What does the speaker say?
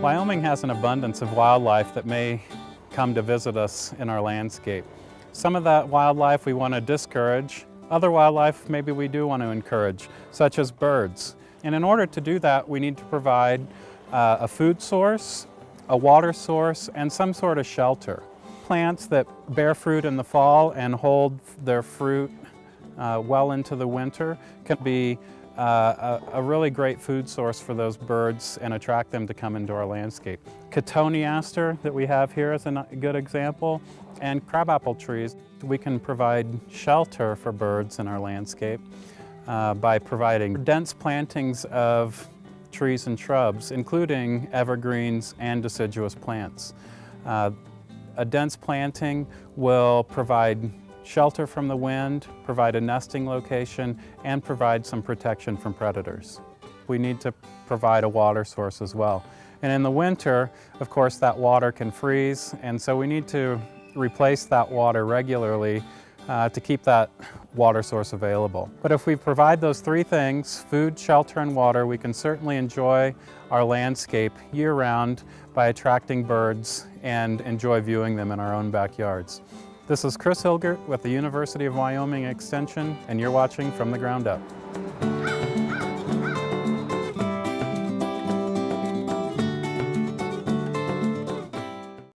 Wyoming has an abundance of wildlife that may come to visit us in our landscape. Some of that wildlife we want to discourage. Other wildlife maybe we do want to encourage, such as birds. And in order to do that, we need to provide uh, a food source, a water source, and some sort of shelter. Plants that bear fruit in the fall and hold their fruit uh, well into the winter can be uh, a, a, really great food source for those birds and attract them to come into our landscape. Cotoneaster that we have here is a good example, and crabapple trees. We can provide shelter for birds in our landscape uh, by providing dense plantings of trees and shrubs, including evergreens and deciduous plants. Uh, a dense planting will provide shelter from the wind, provide a nesting location, and provide some protection from predators. We need to provide a water source as well. And in the winter, of course, that water can freeze, and so we need to replace that water regularly uh, to keep that water source available. But if we provide those three things, food, shelter, and water, we can certainly enjoy our landscape year-round by attracting birds and enjoy viewing them in our own backyards. This is Chris Hilgert with the University of Wyoming Extension, and you're watching From the Ground Up.